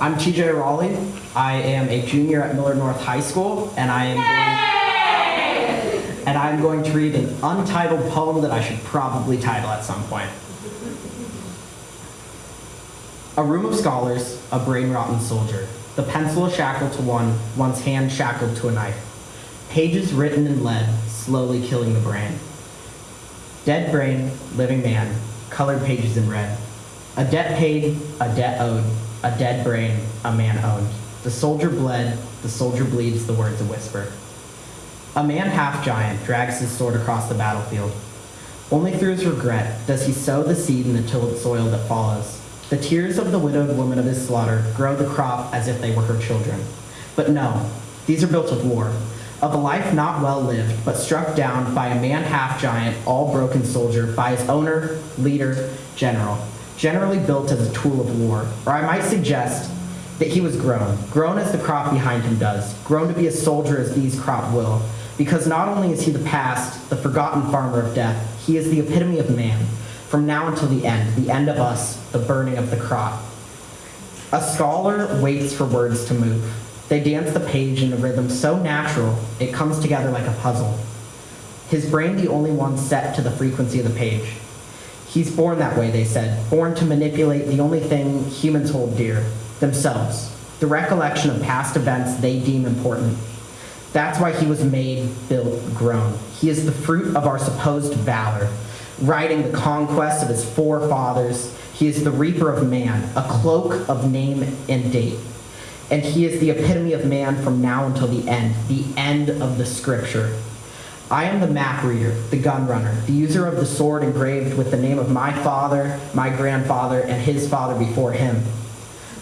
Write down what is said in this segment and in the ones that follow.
I'm TJ Raleigh. I am a junior at Millard North High School, and I am going, and I'm going to read an untitled poem that I should probably title at some point. A room of scholars, a brain-rotten soldier, the pencil a shackle to one, one's hand shackled to a knife. Pages written in lead, slowly killing the brain. Dead brain, living man, colored pages in red. A debt paid, a debt owed, a dead brain, a man owned. The soldier bled, the soldier bleeds, the words a whisper. A man half giant drags his sword across the battlefield. Only through his regret does he sow the seed in the tilled soil that follows. The tears of the widowed woman of his slaughter grow the crop as if they were her children. But no, these are built of war, of a life not well lived, but struck down by a man half giant, all broken soldier, by his owner, leader, general, generally built as a tool of war. Or I might suggest that he was grown, grown as the crop behind him does, grown to be a soldier as these crop will, because not only is he the past, the forgotten farmer of death, he is the epitome of man, from now until the end, the end of us, the burning of the crop. A scholar waits for words to move. They dance the page in a rhythm so natural, it comes together like a puzzle. His brain the only one set to the frequency of the page. He's born that way, they said, born to manipulate the only thing humans hold dear, themselves, the recollection of past events they deem important. That's why he was made, built, grown. He is the fruit of our supposed valor, riding the conquest of his forefathers. He is the reaper of man, a cloak of name and date. And he is the epitome of man from now until the end, the end of the scripture. I am the map reader, the gun runner, the user of the sword engraved with the name of my father, my grandfather, and his father before him.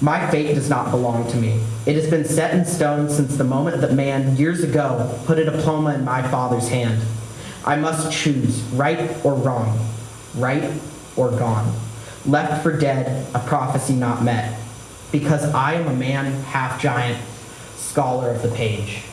My fate does not belong to me. It has been set in stone since the moment that man, years ago, put a diploma in my father's hand. I must choose right or wrong, right or gone, left for dead, a prophecy not met, because I am a man half giant, scholar of the page.